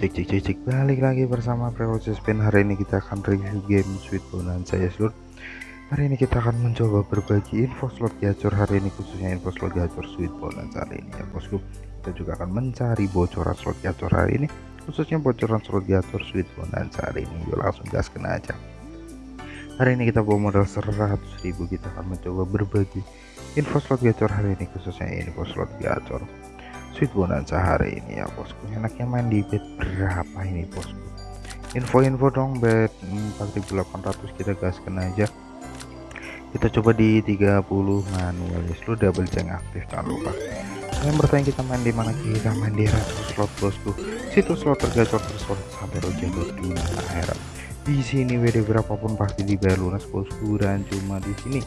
cek cek cek cek. Balik lagi bersama proses Spin. Hari ini kita akan review game Sweet Bonanza ya seluruh hari ini kita akan mencoba berbagi info slot gacor. Hari ini khususnya info slot gacor Sweet Bonanza hari ini ya bosku. Kita juga akan mencari bocoran slot gacor hari ini. Khususnya bocoran slot gacor Sweet Bonanza hari ini. Yuk langsung gaskan aja. Hari ini kita bawa modal 100.000 kita akan mencoba berbagi info slot gacor hari ini khususnya info slot gacor Sweet Bonanza hari ini ya bosku. Enaknya main di bet berapa ini bosku? Info-info dong bet 4800 kita gaskan aja. Kita coba di 30 manual. Ya seluruh double check aktif jangan lupa. Yang bertanya kita main di mana? Kita main di retro slot bosku. Situs slot tergacor terslot sampai rojago dunia akhirat di sini WD berapapun pasti dibayar lunas bosku dan cuma di sini.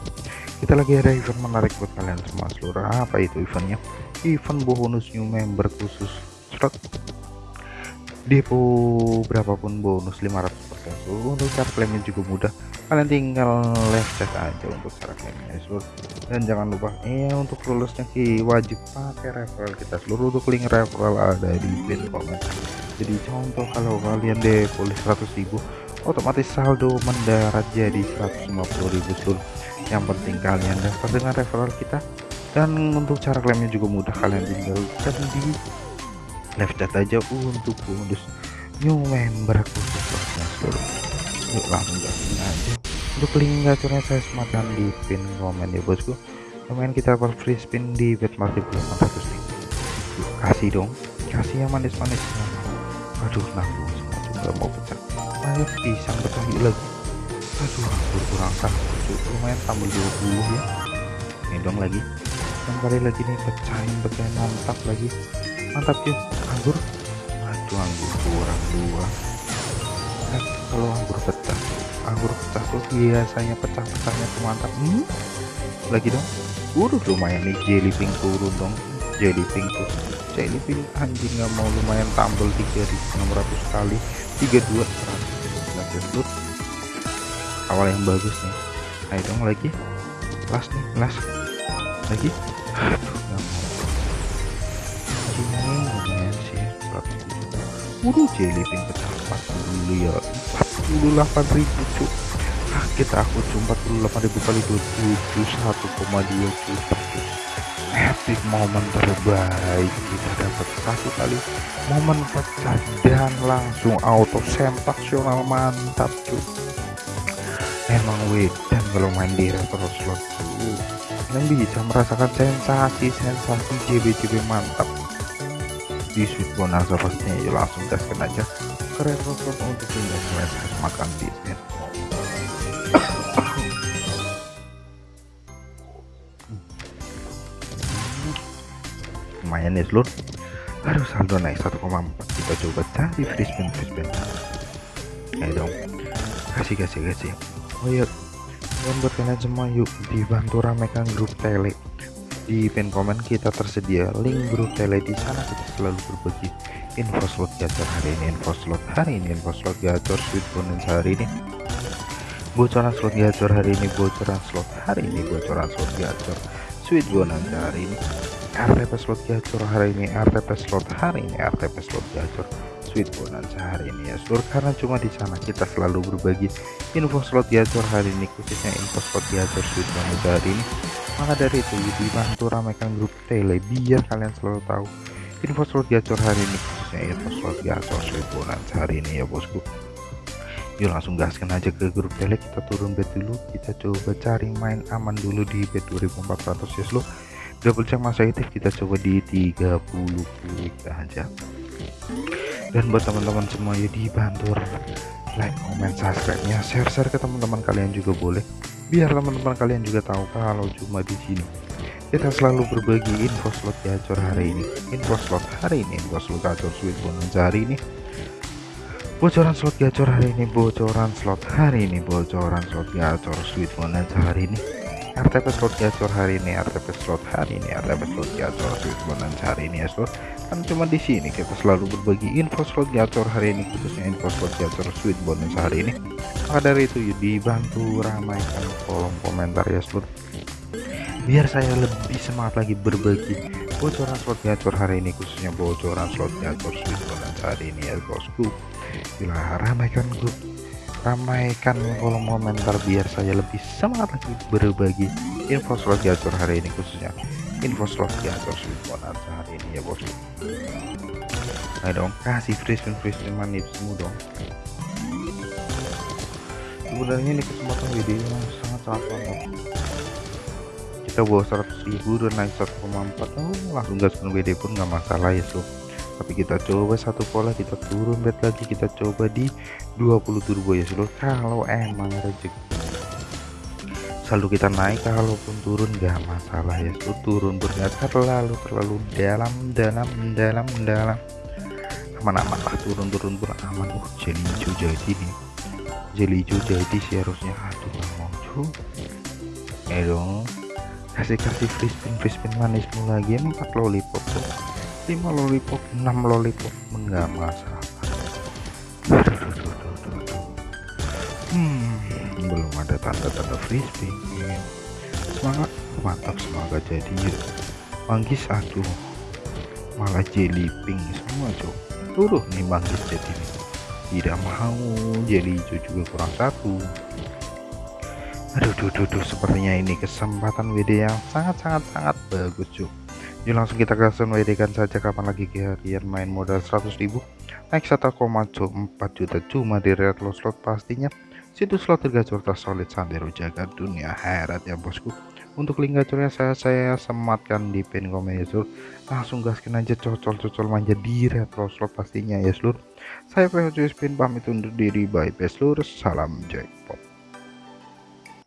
Kita lagi ada event menarik buat kalian semua seluruh apa itu eventnya? Event bonus new member khusus slot depo berapapun bonus 500% seluruh untuk cara klaimnya juga mudah. Kalian tinggal live chat aja untuk cara klaimnya seluruh dan jangan lupa ya untuk lulusnya ki wajib pakai referral kita seluruh untuk link referral ada di pin komen jadi contoh kalau kalian depo 100.000 otomatis saldo mendarat jadi 150.000 seluruh yang penting kalian dapat dengan referral kita. Dan untuk cara klaimnya juga mudah. Kalian tinggal chat di live chat aja untuk bonus new member khusus seluruh yuk langsung aja. Untuk link gacornya saya sematkan di pin komen ya bosku. Lumayan kita dapat free spin di bet multiple 800 nih yuk kasih dong. Kasih yang manis-manis. Aduh nanggung semua juga mau pecah ayo pisang pecah lagi. Aduh kurang kan? Lumayan tambah 20 ya. Ini dong lagi. Kembali lagi nih pecahin pecahin mantap lagi. Mantap yuk anggur? Aduh anggur kurang dua. Eh, kalau anggur pecah. Anggur pecah tuh biasanya pecah-pecahnya tuh mantap. Hmm? lagi dong. Udah lumayan nih jelly pink turun dong. Jelly pink tuh. Jelly pink anjing nggak mau. Lumayan tambel 3600 kali. 32 100 lanjut awal yang bagus nih. Ayo dong lagi. Last nih last lagi. Mau lumayan sih. 100 udah jellyfin pecah. 40 ya 48 ribu cuk kaget aku cuma 48 ribu kali 27 1,2 juta cuk epic momen terbaik kita dapat. Satu kali momen pecah dan langsung auto sensasional mantap cuk emang wedan kalau main di retro slot kalian bisa merasakan sensasi-sensasi JB-JB mantap. Di Sweet Bonanza pastinya ya langsung gaskan aja. Ke retro slot untuk pindah selesai makan bisnis lumayan ya seluruh aduh saldo naik 1,4 kita coba cari free spin free spin ayo dong. Kasih kasih kasih. Oh iya dan buat kalian semua yuk dibantu ramekan grup tele. Di pin komen kita tersedia link grup tele di sana. Kita selalu berbagi info slot gacor hari ini info slot hari ini info slot gacor sweet bonus hari ini. Bocoran slot gacor hari ini bocoran slot hari ini bocoran slot gacor sweet bonus hari ini RTP slot gacor hari ini RTP slot hari ini RTP slot gacor. Sweet bonanza hari ini ya seluruh karena cuma di sana kita selalu berbagi info slot gacor hari ini khususnya info slot gacor sweet bonanza hari ini. Maka dari itu dibantu ramaikan grup tele biar kalian selalu tahu info slot gacor hari ini khususnya info slot gacor sweet bonanza hari ini ya bosku. Yuk langsung gaskan aja ke grup tele. Kita turun bet dulu. Kita coba cari main aman dulu di bet 2400 ya seluruh double check masa aktif kita coba di 30 klik aja. Dan buat teman-teman semua ya dibantu like comment subscribe nya share share ke teman-teman kalian juga boleh. Biar teman-teman kalian juga tahu kalau cuma di sini. Kita selalu berbagi info slot gacor hari ini. Info slot hari ini info slot gacor sweet bonus hari ini. Bocoran slot gacor hari ini bocoran slot hari ini bocoran slot gacor sweet bonus hari ini RTP slot gacor hari ini RTP slot hari ini RTP slot gacor bonus hari ini ya slot kan cuma di sini kita selalu berbagi info slot gacor hari ini khususnya info slot gacor sweet bonus hari ini. Maka dari itu dibantu ramaikan kolom komentar ya slot biar saya lebih semangat lagi berbagi bocoran slot gacor hari ini khususnya bocoran slot gacor sweet bonus hari ini ya bosku. Bila ramaikan grup ramaikan kolom komentar biar saya lebih semangat lagi berbagi info slot gacor hari ini khususnya info slot gacor bonus hari ini ya bosku ayo dong kasih free spin free spin manis semua dong. Sebenarnya ini kesempatan video yang sangat sangat mantap kita bawa 100 ribu dan naik 1,4 oh, langsung gaskan WD pun nggak masalah ya so tapi kita coba satu pola kita turun bet lagi kita coba di 20 turbo ya seluruh kalau emang rezeki. Selalu kita naik kalaupun turun gak masalah ya seluruh turun bergak terlalu terlalu dalam dalam dalam dalam. Aman-aman lah turun-turun pun aman. Oh jadi hijau jadi nih jadi hijau jadi sih harusnya. Aduh gak mau ya dong. Kasih kasih free spin free spin manismu lagi empat lollipop tuh 5 lollipop 6 lollipop. Enggak masalah hmm belum ada tanda-tanda frisbee. Semangat. Mantap semangat jadi manggis aduh. Malah jelly pink semua cok tuh nih manggis jadi tidak mau jelly hijau juga kurang satu. Aduh duh, duh, duh, sepertinya ini kesempatan WD yang sangat-sangat sangat bagus cok Yuk langsung kita kasih WD saja kapan lagi kalian main modal 100.000 naik 1,4 juta cuma di red loss slot pastinya. Situs slot tergacor solid santero jaga dunia herat ya bosku. Untuk link gacornya saya saya sematkan di pin komen ya seluruh langsung gaskin aja cocol-cocol manja di red loss slot pastinya ya seluruh saya PHC Spin pamit undur diri. Bye bye seluruh salam jackpot